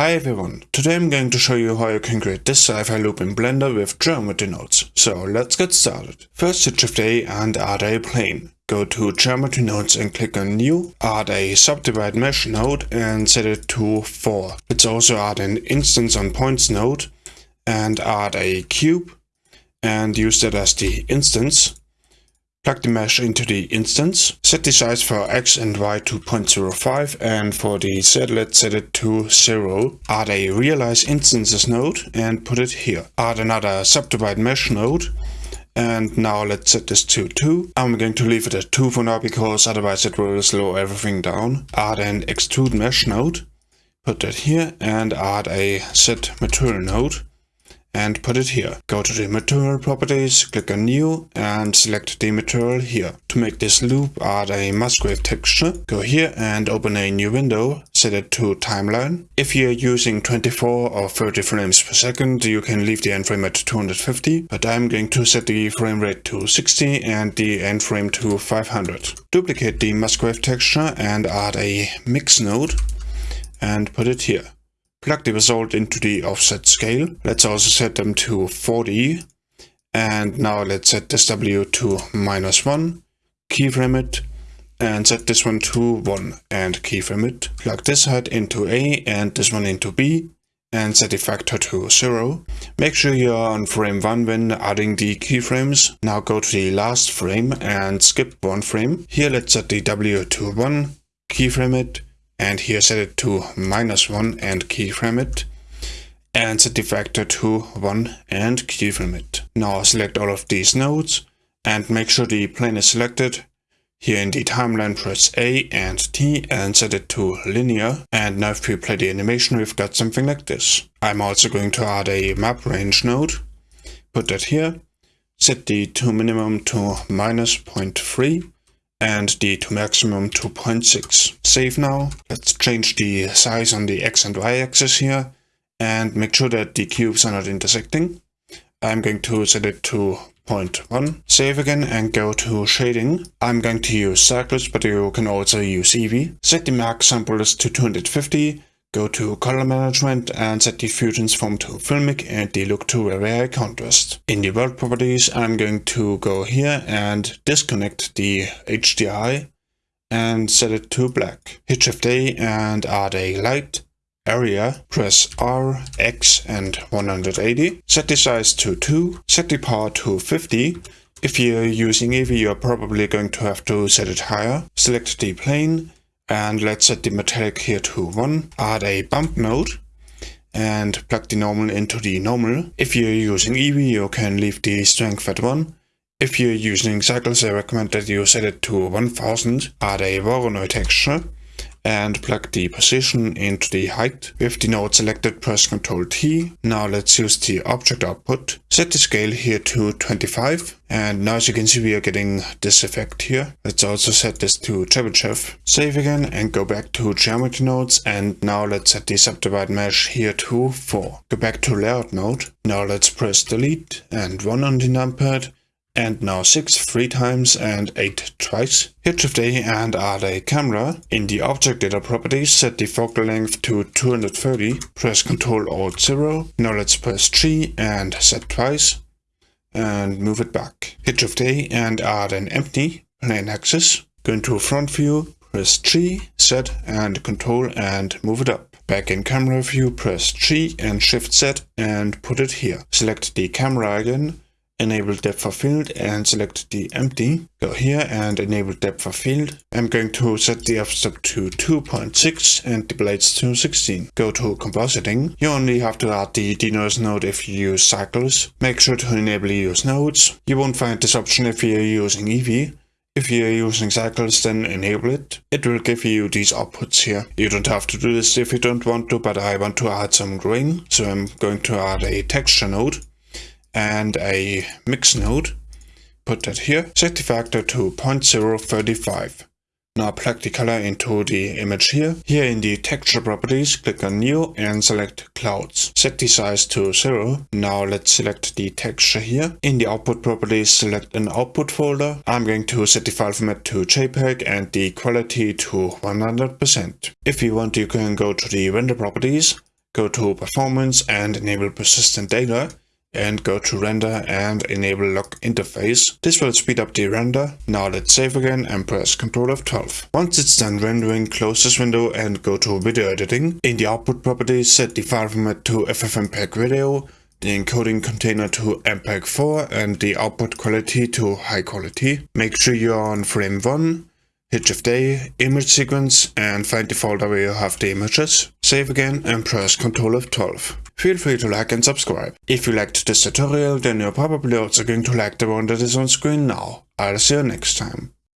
Hi everyone, today I'm going to show you how you can create this sci-fi loop in Blender with geometry nodes. So let's get started. First hit Shift A and add a plane. Go to geometry nodes and click on new, add a subdivide mesh node and set it to 4. Let's also add an instance on points node and add a cube and use that as the instance. Plug the mesh into the instance. Set the size for x and y to 0.05 and for the z let's set it to 0. Add a realize instances node and put it here. Add another subdivide mesh node and now let's set this to 2. I'm going to leave it at 2 for now because otherwise it will slow everything down. Add an extrude mesh node. Put that here and add a set material node and put it here. Go to the material properties, click on new and select the material here. To make this loop, add a Musgrave texture. Go here and open a new window, set it to timeline. If you're using 24 or 30 frames per second, you can leave the end frame at 250, but I'm going to set the frame rate to 60 and the end frame to 500. Duplicate the Musgrave texture and add a mix node and put it here. Plug the result into the offset scale. Let's also set them to 40. And now let's set this W to minus 1, keyframe it, and set this one to 1 and keyframe it. Plug this head into A and this one into B and set the factor to 0. Make sure you're on frame 1 when adding the keyframes. Now go to the last frame and skip one frame. Here let's set the W to 1, keyframe it, and here set it to minus 1 and keyframe it and set the factor to 1 and keyframe it. Now select all of these nodes and make sure the plane is selected. Here in the timeline press A and T and set it to linear and now if we play the animation we've got something like this. I'm also going to add a map range node, put that here, set the to minimum to minus 0.3 and the to maximum 2.6. Save now. Let's change the size on the x and y axis here and make sure that the cubes are not intersecting. I'm going to set it to 0.1. Save again and go to shading. I'm going to use cycles, but you can also use Eevee. Set the max sample to 250 Go to color management and set the view transform to filmic and the look to very contrast. In the world properties I'm going to go here and disconnect the HDRI and set it to black. Hit Shift A and add a light area, press R, X and 180. Set the size to 2, set the power to 50. If you're using Eevee you're probably going to have to set it higher. Select the plane and let's set the metallic here to 1. Add a bump node and plug the normal into the normal. If you're using Eevee, you can leave the strength at 1. If you're using cycles, I recommend that you set it to 1000. Add a Voronoi texture and plug the position into the height. With the node selected, press Ctrl T. Now let's use the object output. Set the scale here to 25. And now as you can see, we are getting this effect here. Let's also set this to Chebyshev. Save again and go back to geometry nodes. And now let's set the subdivide mesh here to 4. Go back to layout node. Now let's press delete and 1 on the numpad and now 6 three times and 8 twice. Hit Shift A and add a camera. In the object data properties Z the focal length to 230. Press Ctrl Alt 0. Now let's press G and Z twice and move it back. Hit Shift A and add an empty plain axis. Go into front view, press G, set and Control and move it up. Back in camera view, press G and Shift Z and put it here. Select the camera again enable depth of field and select the empty. Go here and enable depth of field. I'm going to set the f-stop to 2.6 and the blades to 16. Go to compositing. You only have to add the denoise node if you use cycles. Make sure to enable use nodes. You won't find this option if you're using Eevee. If you're using cycles, then enable it. It will give you these outputs here. You don't have to do this if you don't want to, but I want to add some grain. So I'm going to add a texture node and a mix node. Put that here. Set the factor to 0.035. Now plug the color into the image here. Here in the texture properties, click on new and select clouds. Set the size to 0. Now let's select the texture here. In the output properties, select an output folder. I'm going to set the file format to JPEG and the quality to 100%. If you want, you can go to the render properties go to Performance and enable persistent data, and go to render and enable lock interface. This will speed up the render. Now let's save again and press Ctrl F12. Once it's done rendering, close this window and go to video editing. In the output properties, set the file format to FFmpeg video, the encoding container to MPEG-4 and the output quality to high quality. Make sure you're on frame 1 hit Shift A, image sequence, and find the folder where you have the images. Save again and press Ctrl F12. Feel free to like and subscribe. If you liked this tutorial, then you're probably also going to like the one that is on screen now. I'll see you next time.